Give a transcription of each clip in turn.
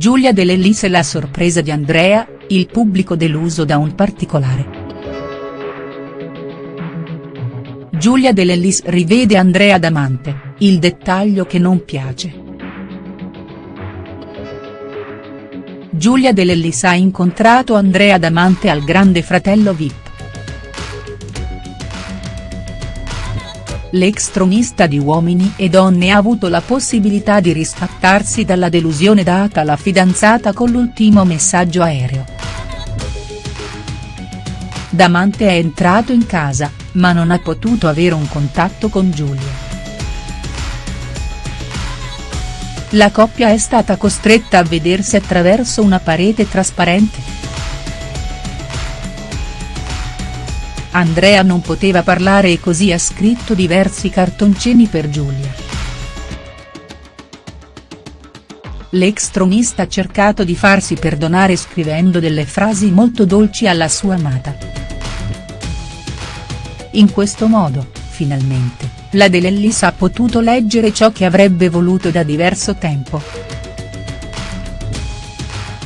Giulia Dell'Ellis e la sorpresa di Andrea, il pubblico deluso da un particolare. Giulia Dell'Ellis rivede Andrea Damante, il dettaglio che non piace. Giulia Dell'Ellis ha incontrato Andrea Damante al Grande Fratello Vip. L'ex tronista di Uomini e Donne ha avuto la possibilità di riscattarsi dalla delusione data alla fidanzata con l'ultimo messaggio aereo. Damante è entrato in casa, ma non ha potuto avere un contatto con Giulia. La coppia è stata costretta a vedersi attraverso una parete trasparente. Andrea non poteva parlare e così ha scritto diversi cartoncini per Giulia. L'ex tronista ha cercato di farsi perdonare scrivendo delle frasi molto dolci alla sua amata. In questo modo, finalmente, la Dell'Ellis ha potuto leggere ciò che avrebbe voluto da diverso tempo.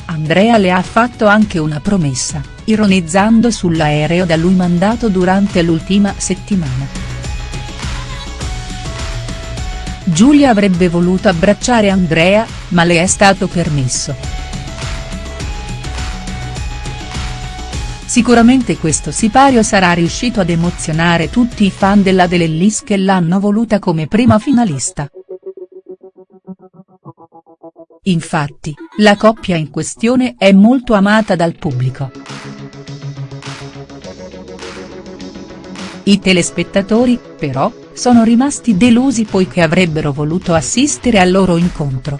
Andrea le ha fatto anche una promessa, ironizzando sull'aereo da lui mandato durante l'ultima settimana. Giulia avrebbe voluto abbracciare Andrea, ma le è stato permesso. Sicuramente questo sipario sarà riuscito ad emozionare tutti i fan della Dell'Ellis che l'hanno voluta come prima finalista. Infatti, la coppia in questione è molto amata dal pubblico. I telespettatori, però, sono rimasti delusi poiché avrebbero voluto assistere al loro incontro.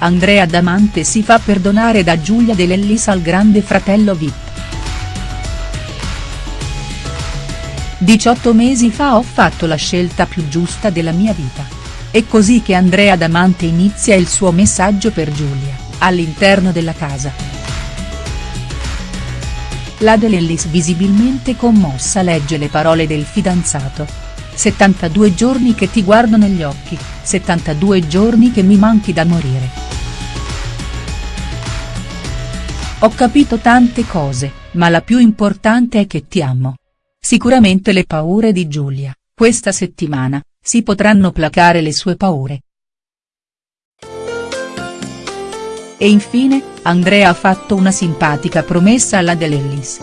Andrea Damante si fa perdonare da Giulia Dell'Ellis al grande fratello Vip. 18 mesi fa ho fatto la scelta più giusta della mia vita. È così che Andrea Damante inizia il suo messaggio per Giulia, all'interno della casa. La Dell'Ellis visibilmente commossa legge le parole del fidanzato. 72 giorni che ti guardo negli occhi, 72 giorni che mi manchi da morire. Ho capito tante cose, ma la più importante è che ti amo. Sicuramente le paure di Giulia, questa settimana, si potranno placare le sue paure. E infine, Andrea ha fatto una simpatica promessa alla Dell'Ellis.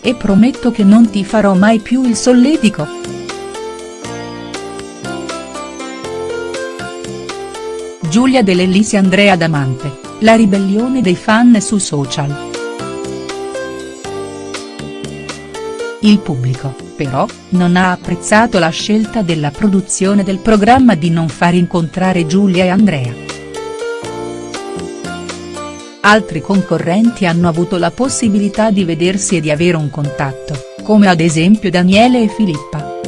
E prometto che non ti farò mai più il solletico. Giulia Dell'Ellis e Andrea Damante, la ribellione dei fan su social. Il pubblico, però, non ha apprezzato la scelta della produzione del programma di non far incontrare Giulia e Andrea. Altri concorrenti hanno avuto la possibilità di vedersi e di avere un contatto, come ad esempio Daniele e Filippa.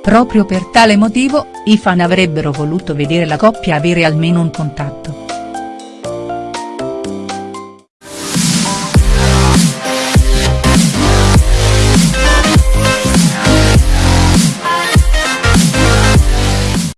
Proprio per tale motivo, i fan avrebbero voluto vedere la coppia avere almeno un contatto.